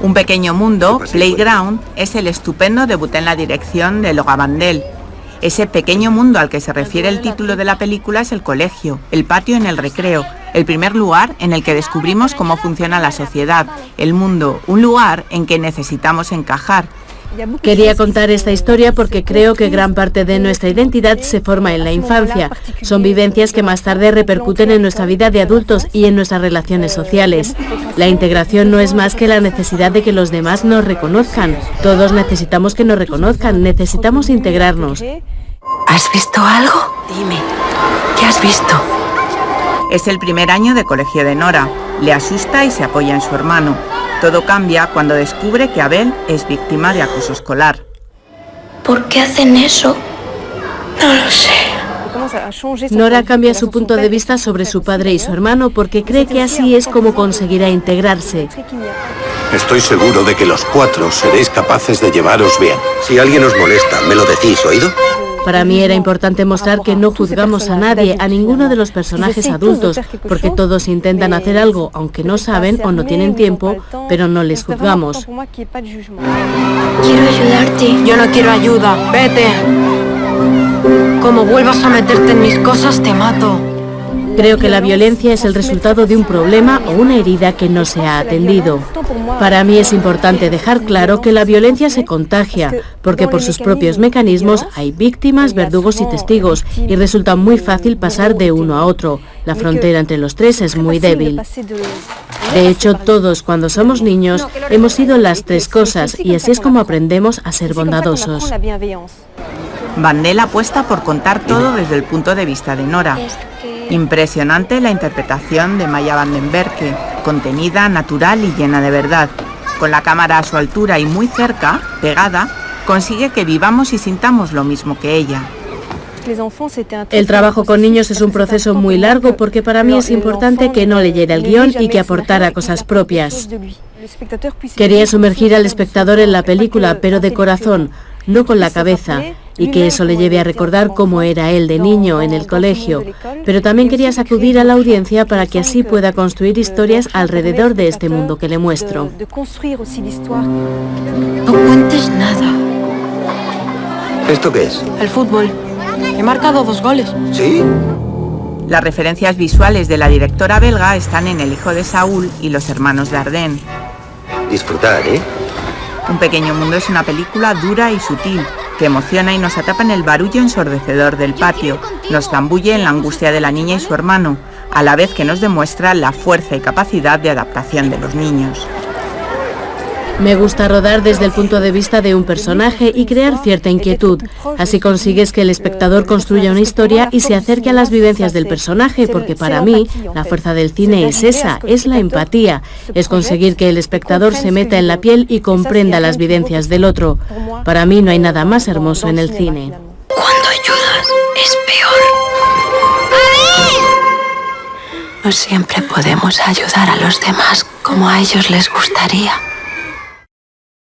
Un pequeño mundo, Playground, es el estupendo debut en la dirección de Loga Bandel. Ese pequeño mundo al que se refiere el título de la película es el colegio, el patio en el recreo, el primer lugar en el que descubrimos cómo funciona la sociedad, el mundo, un lugar en que necesitamos encajar, Quería contar esta historia porque creo que gran parte de nuestra identidad se forma en la infancia. Son vivencias que más tarde repercuten en nuestra vida de adultos y en nuestras relaciones sociales. La integración no es más que la necesidad de que los demás nos reconozcan. Todos necesitamos que nos reconozcan, necesitamos integrarnos. ¿Has visto algo? Dime, ¿qué has visto? Es el primer año de colegio de Nora. Le asusta y se apoya en su hermano. Todo cambia cuando descubre que Abel es víctima de acoso escolar. ¿Por qué hacen eso? No lo sé. Nora cambia su punto de vista sobre su padre y su hermano porque cree que así es como conseguirá integrarse. Estoy seguro de que los cuatro seréis capaces de llevaros bien. Si alguien os molesta, ¿me lo decís, oído? Para mí era importante mostrar que no juzgamos a nadie, a ninguno de los personajes adultos, porque todos intentan hacer algo, aunque no saben o no tienen tiempo, pero no les juzgamos. Quiero ayudarte. Yo no quiero ayuda. Vete. Como vuelvas a meterte en mis cosas, te mato. Creo que la violencia es el resultado de un problema o una herida que no se ha atendido. Para mí es importante dejar claro que la violencia se contagia, porque por sus propios mecanismos hay víctimas, verdugos y testigos, y resulta muy fácil pasar de uno a otro. La frontera entre los tres es muy débil. De hecho, todos cuando somos niños hemos sido las tres cosas, y así es como aprendemos a ser bondadosos. Vandel apuesta por contar todo desde el punto de vista de Nora. Impresionante la interpretación de Maya Vandenberg, contenida, natural y llena de verdad. Con la cámara a su altura y muy cerca, pegada, consigue que vivamos y sintamos lo mismo que ella. El trabajo con niños es un proceso muy largo porque para mí es importante que no leyera el guion y que aportara cosas propias. Quería sumergir al espectador en la película, pero de corazón, no con la cabeza, y que eso le lleve a recordar cómo era él de niño en el colegio, pero también quería sacudir a la audiencia para que así pueda construir historias alrededor de este mundo que le muestro. No cuentes nada. ¿Esto qué es? El fútbol. He marcado dos goles. ¿Sí? Las referencias visuales de la directora belga están en El hijo de Saúl y Los hermanos de Ardennes. Disfrutar, ¿eh? Un pequeño mundo es una película dura y sutil, que emociona y nos atrapa en el barullo ensordecedor del patio, nos zambulle en la angustia de la niña y su hermano, a la vez que nos demuestra la fuerza y capacidad de adaptación de los niños. Me gusta rodar desde el punto de vista de un personaje y crear cierta inquietud. Así consigues que el espectador construya una historia y se acerque a las vivencias del personaje, porque para mí la fuerza del cine es esa, es la empatía, es conseguir que el espectador se meta en la piel y comprenda las vivencias del otro. Para mí no hay nada más hermoso en el cine. Cuando ayudas es peor. No siempre podemos ayudar a los demás como a ellos les gustaría.